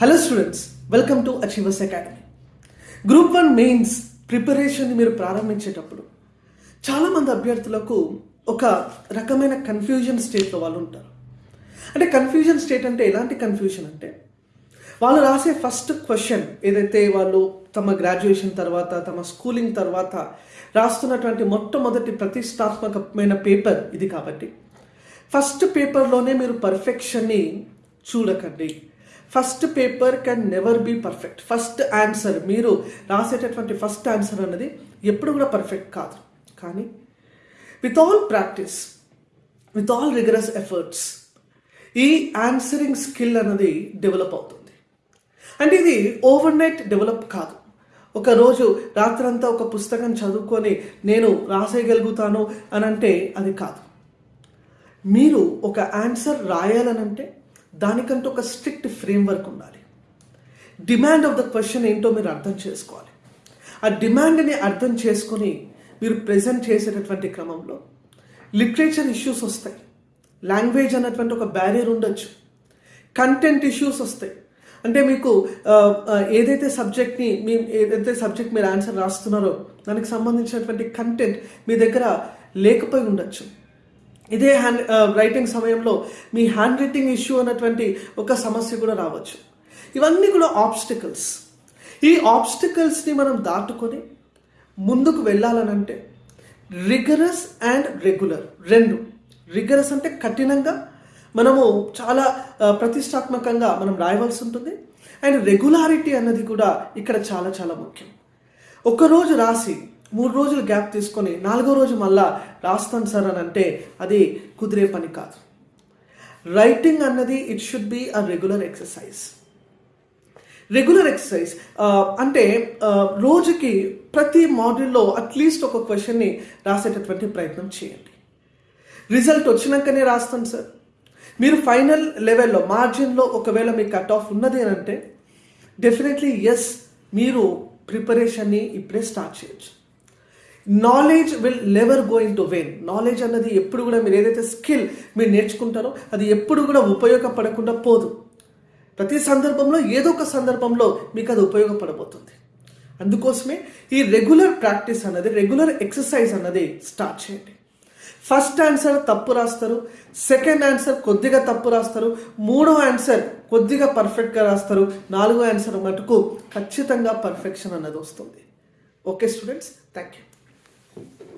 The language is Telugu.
Hello students welcome to Achievers Academy group one mains preparation మీరు ప్రారంభించేటప్పుడు చాలామంది అభ్యర్థులకు ఒక రకమైన కన్ఫ్యూజన్ స్టేట్లో వాళ్ళు ఉంటారు. అంటే కన్ఫ్యూజన్ స్టేట్ అంటే ఎలాంటి కన్ఫ్యూజన్ అంటే వాళ్ళు రాసే ఫస్ట్ క్వశ్చన్ ఏదైతే వాళ్ళు తమ గ్రాడ్యుయేషన్ తర్వాత తమ స్కూలింగ్ తర్వాత రాస్తున్నటువంటి మొట్టమొదటి ప్రతిష్టాత్మకమైన పేపర్ ఇది కాబట్టి. ఫస్ట్ పేపర్లోనే మీరు పర్ఫెక్షన్ని చూడకండి. First paper can never be perfect first answer మీరు రాసేటటువంటి ఫస్ట్ ఆన్సర్ అన్నది ఎప్పుడు కూడా పర్ఫెక్ట్ కాదు. కానీ with all practice with all rigorous efforts ఈ ఆన్సరింగ్ స్కిల్ అన్నది డెవలప్ అవుతుంది. అంటే ఇది ఓవర్ నైట్ డెవలప్ కాదు. ఒక రోజు రాత్రంతా ఒక పుస్తకం చదువుకొని నేను రాసేయగలుగుతాను అని అంటే అది కాదు. మీరు ఒక ఆన్సర్ రాయాలనంటే దానికంటూ ఒక స్ట్రిక్ట్ ఫ్రేమ్వర్క్ ఉండాలి. డిమాండ్ ఆఫ్ ద క్వశ్చన్ ఏంటో మీరు అర్థం చేసుకోవాలి. ఆ డిమాండ్ని అర్థం చేసుకొని మీరు ప్రజెంట్ చేసేటటువంటి క్రమంలో లిటరేచర్ ఇష్యూస్ వస్తాయి. లాంగ్వేజ్ అన్నటువంటి ఒక బ్యారియర్ ఉండొచ్చు. కంటెంట్ ఇష్యూస్ వస్తాయి. అంటే మీకు ఏదైతే సబ్జెక్ట్ని మీ ఏదైతే సబ్జెక్ట్ మీరు ఆన్సర్ రాస్తున్నారో దానికి సంబంధించినటువంటి కంటెంట్ మీ దగ్గర లేకపోయి ఉండొచ్చు. ఇదే హ్యాండ్ రైటింగ్ uh, సమయంలో మీ హ్యాండ్ రైటింగ్ ఇష్యూ అన్నటువంటి ఒక సమస్య కూడా రావచ్చు. ఇవన్నీ కూడా ఆబ్స్టికల్స్ ఈ ఆబ్స్టికల్స్ని మనం దాటుకొని ముందుకు వెళ్ళాలనంటే రిగరస్ అండ్ రెగ్యులర్ రెండు. రిగరస్ అంటే కఠినంగా మనము చాలా uh, ప్రతిష్టాత్మకంగా మనం రాయవలసి ఉంటుంది. అండ్ రెగ్యులారిటీ అన్నది కూడా ఇక్కడ చాలా చాలా ముఖ్యం. ఒకరోజు రాసి మూడు రోజులు గ్యాప్ తీసుకొని నాలుగో రోజు మళ్ళా రాస్తాను సార్ అని అంటే అది కుదిరే పని కాదు. రైటింగ్ అన్నది it should be a regular exercise regular exercise అంటే రోజుకి ప్రతి మాడ్యూల్లో అట్లీస్ట్ ఒక క్వశ్చన్ని రాసేటటువంటి ప్రయత్నం చేయండి. రిజల్ట్ వచ్చినాకనే రాస్తాను సార్. మీరు ఫైనల్ లెవెల్లో మార్జిన్లో ఒకవేళ మీ కట్ ఆఫ్ ఉన్నది అని అంటే డెఫినెట్లీ ఎస్ మీరు ప్రిపరేషన్ని ఇప్పుడే స్టార్ట్ చేయొచ్చు. Knowledge will never going to vain knowledge అన్నది ఎప్పుడు కూడా మీరు ఏదైతే స్కిల్ మీరు నేర్చుకుంటారో అది ఎప్పుడు కూడా ఉపయోగపడకుండా పోదు. ప్రతి సందర్భంలో ఏదో ఒక సందర్భంలో మీకు అది ఉపయోగపడబోతుంది. అందుకోసమే ఈ రెగ్యులర్ ప్రాక్టీస్ అన్నది రెగ్యులర్ ఎక్సర్సైజ్ అన్నది స్టార్ట్ చేయండి. ఫస్ట్ ఆన్సర్ తప్పు రాస్తారు. సెకండ్ ఆన్సర్ కొద్దిగా తప్పు రాస్తారు. మూడో ఆన్సర్ కొద్దిగా పర్ఫెక్ట్గా రాస్తారు. నాలుగో ఆన్సర్ మటుకు ఖచ్చితంగా పర్ఫెక్షన్ అన్నది వస్తుంది. Okay students thank you Thank you.